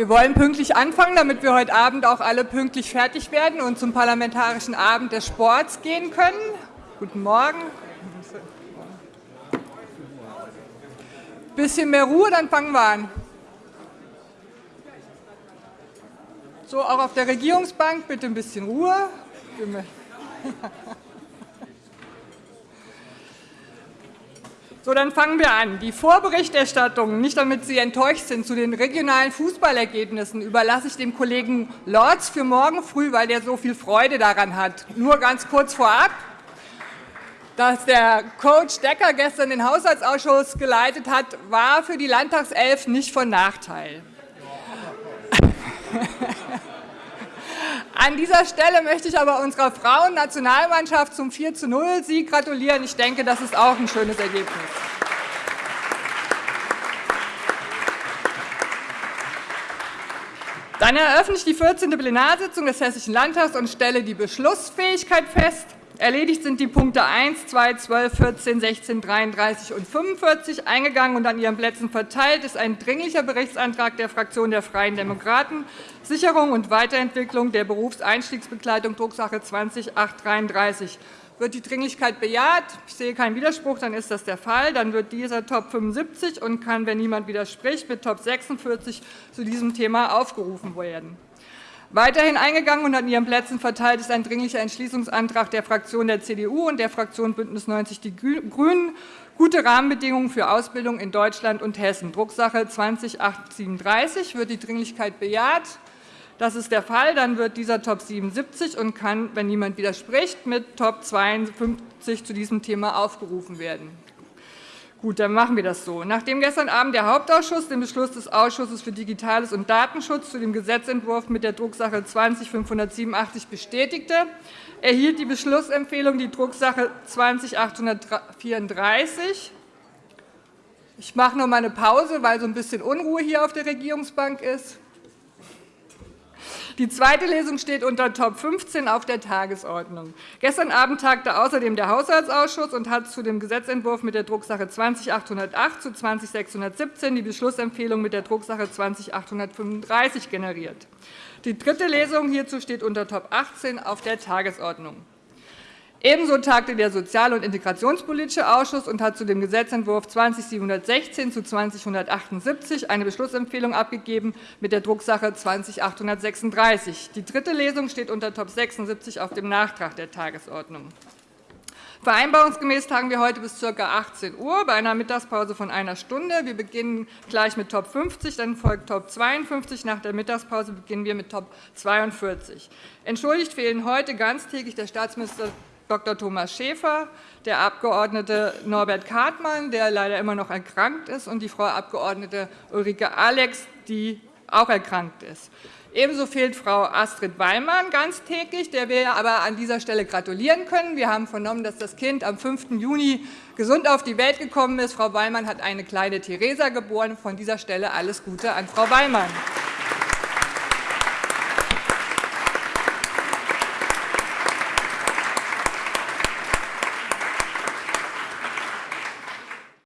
Wir wollen pünktlich anfangen, damit wir heute Abend auch alle pünktlich fertig werden und zum Parlamentarischen Abend des Sports gehen können. Guten Morgen. Bisschen mehr Ruhe, dann fangen wir an. So, auch auf der Regierungsbank bitte ein bisschen Ruhe. So, dann fangen wir an. Die Vorberichterstattung, nicht damit Sie enttäuscht sind, zu den regionalen Fußballergebnissen überlasse ich dem Kollegen Lorz für morgen früh, weil der so viel Freude daran hat. Nur ganz kurz vorab, dass der Coach Decker gestern den Haushaltsausschuss geleitet hat, war für die Landtagself nicht von Nachteil. An dieser Stelle möchte ich aber unserer Frauennationalmannschaft zum 4 zu 0 Sieg gratulieren. Ich denke, das ist auch ein schönes Ergebnis. Dann eröffne ich die 14. Plenarsitzung des Hessischen Landtags und stelle die Beschlussfähigkeit fest. Erledigt sind die Punkte 1, 2, 12, 14, 16, 33 und 45 eingegangen und an Ihren Plätzen verteilt ist ein Dringlicher Berichtsantrag der Fraktion der Freien Demokraten, Sicherung und Weiterentwicklung der Berufseinstiegsbegleitung, Drucksache 20833. Wird die Dringlichkeit bejaht? Ich sehe keinen Widerspruch, dann ist das der Fall. Dann wird dieser Top 75 und kann, wenn niemand widerspricht, mit Top 46 zu diesem Thema aufgerufen werden. Weiterhin eingegangen und an Ihren Plätzen verteilt ist ein Dringlicher Entschließungsantrag der Fraktion der CDU und der Fraktion BÜNDNIS 90 die GRÜNEN, gute Rahmenbedingungen für Ausbildung in Deutschland und Hessen, Drucksache 20 Wird die Dringlichkeit bejaht? Das ist der Fall. Dann wird dieser Top 77 und kann, wenn niemand widerspricht, mit Top 52 zu diesem Thema aufgerufen werden. Gut, dann machen wir das so. Nachdem gestern Abend der Hauptausschuss den Beschluss des Ausschusses für Digitales und Datenschutz zu dem Gesetzentwurf mit der Drucksache 20-587 bestätigte, erhielt die Beschlussempfehlung die Drucksache 20-834. Ich mache noch einmal eine Pause, weil so ein bisschen Unruhe hier auf der Regierungsbank ist. Die zweite Lesung steht unter Top 15 auf der Tagesordnung. Gestern Abend tagte außerdem der Haushaltsausschuss und hat zu dem Gesetzentwurf mit der Drucksache 20-808 zu 20-617 die Beschlussempfehlung mit der Drucksache 20-835 generiert. Die dritte Lesung hierzu steht unter Top 18 auf der Tagesordnung. Ebenso tagte der Sozial- und Integrationspolitische Ausschuss und hat zu dem Gesetzentwurf 20.716 zu 20.178 eine Beschlussempfehlung abgegeben mit der Drucksache 20.836. Die dritte Lesung steht unter Top 76 auf dem Nachtrag der Tagesordnung. Vereinbarungsgemäß tagen wir heute bis ca. 18 Uhr bei einer Mittagspause von einer Stunde. Wir beginnen gleich mit Top 50, dann folgt Top 52. Nach der Mittagspause beginnen wir mit Top 42. Entschuldigt fehlen heute ganztägig der Staatsminister Dr. Thomas Schäfer, der Abg. Norbert Kartmann, der leider immer noch erkrankt ist, und die Frau Abg. Ulrike Alex, die auch erkrankt ist. Ebenso fehlt Frau Astrid Wallmann ganztägig, der wir aber an dieser Stelle gratulieren können. Wir haben vernommen, dass das Kind am 5. Juni gesund auf die Welt gekommen ist. Frau Wallmann hat eine kleine Theresa geboren. Von dieser Stelle alles Gute an Frau Wallmann.